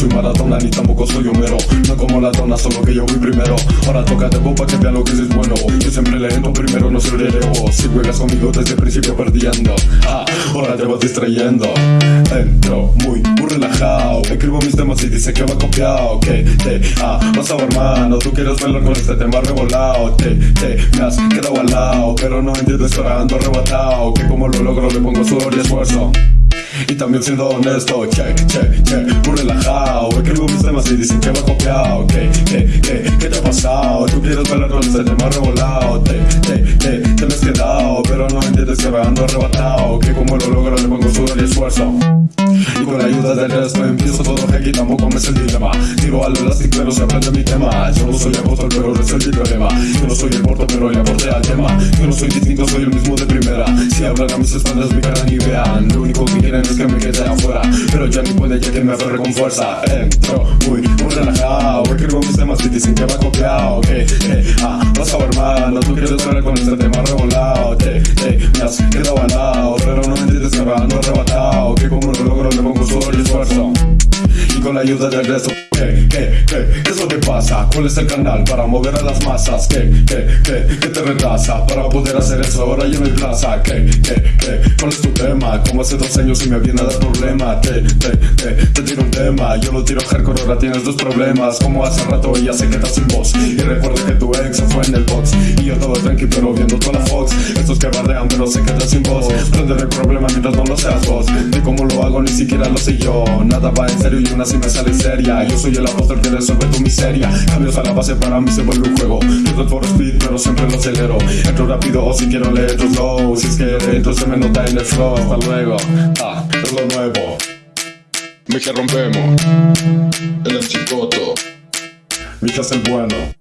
soy maratona ni tampoco soy Homero. No como la dona solo que yo voy primero. Ahora toca de bopa que vean lo que es bueno. Yo siempre le entro primero no soy relevo Si juegas conmigo desde el principio perdiendo. Ah, Ahora te vas distrayendo. Entro muy, muy relajado. Escribo mis temas y dice que va copiado. Que te ah, vas a hermano Tú quieres verlo con este tema revolado. Te, te me has quedado al lado Pero no entiendo esperando arrebatado. Que como lo logro le pongo sudor y esfuerzo y también siendo honesto, che, che, che, muy relajado Escribo mis temas y dicen que va copiado Que, que, que, ¿qué te ha pasado? Tú quieres con este tema revolado Te, te, te, te me has quedado Pero no entiendes que ando arrebatado Que como lo logro le pongo sudor y esfuerzo. Y con la ayuda del resto empiezo todo aquí tampoco me es el dilema. Tiro al elástico pero se aprende mi tema. Yo no soy apóstol pero resuelve el problema. Yo no soy el porto pero le aporté al tema. Yo no soy distinto, soy el mismo de primera. Si hablan a mis espaldas mi cara ni vean. Lo único que quieren es que me quede afuera. Pero ya ni puede ya que me aferre con fuerza. Entro muy, muy relajado Escribo mis temas y dicen que va copiado Que, eh, ah, vas a hermano Tú quieres ver con este tema revolado Te, te, me has quedado al lado Pero no me entiendes que ando arrebatado Que como lo logro le pongo sudor y esfuerzo con la ayuda del resto ¿Qué, qué, qué, qué es lo que pasa? ¿Cuál es el canal para mover a las masas? ¿Qué, qué, qué, qué te retrasa? Para poder hacer eso ahora ya no hay plaza. ¿Qué, qué, qué, cuál es tu tema? Como hace dos años y me viene a dar problema. Te, te, te, te tiro un tema. Yo lo tiro hardcore, ahora tienes dos problemas. Como hace rato ella se queda sin voz. Y recuerda que tu ex fue en el box. Y yo todo tranqui pero viendo toda la que bardean pero se quedan sin voz Prende el problema mientras no lo seas vos. De cómo lo hago ni siquiera lo sé yo. Nada va en serio y una sí me sale seria. Yo soy el apóstol que resuelve tu miseria. Cambios a la base para mí se vuelve un juego. Yo for speed pero siempre lo acelero. Entro rápido o si quiero leer tu flow. Si es que se me nota el flow. Hasta luego, ah, es lo nuevo. Mija rompemos. El chicoto. Mija es el bueno